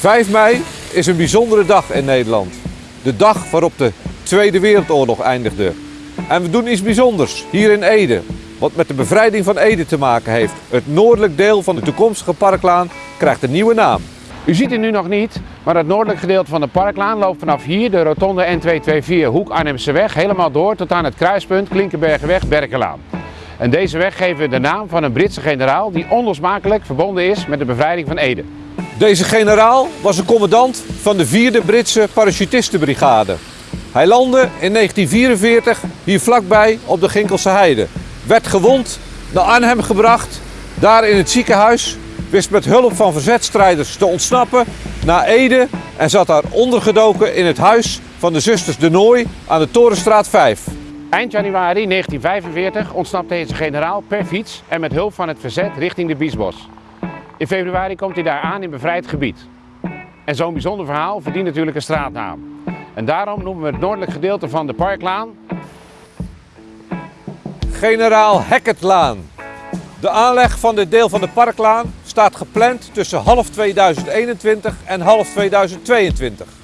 5 mei is een bijzondere dag in Nederland. De dag waarop de Tweede Wereldoorlog eindigde. En we doen iets bijzonders hier in Ede. Wat met de bevrijding van Ede te maken heeft. Het noordelijk deel van de toekomstige parklaan krijgt een nieuwe naam. U ziet het nu nog niet, maar het noordelijk gedeelte van de parklaan loopt vanaf hier de rotonde N224 Hoek Arnhemse weg helemaal door tot aan het kruispunt Klinkenbergenweg Berkelaan. En deze weg geven we de naam van een Britse generaal die onlosmakelijk verbonden is met de bevrijding van Ede. Deze generaal was een commandant van de 4e Britse parachutistenbrigade. Hij landde in 1944 hier vlakbij op de Ginkelse Heide. Werd gewond naar Arnhem gebracht, daar in het ziekenhuis. Wist met hulp van verzetstrijders te ontsnappen naar Ede en zat daar ondergedoken in het huis van de zusters de Nooi aan de Torenstraat 5. Eind januari 1945 ontsnapt deze generaal per fiets en met hulp van het verzet richting de Biesbos. In februari komt hij daar aan in bevrijd gebied. En zo'n bijzonder verhaal verdient natuurlijk een straatnaam. En daarom noemen we het noordelijk gedeelte van de Parklaan Generaal Hackettlaan. De aanleg van dit deel van de Parklaan staat gepland tussen half 2021 en half 2022.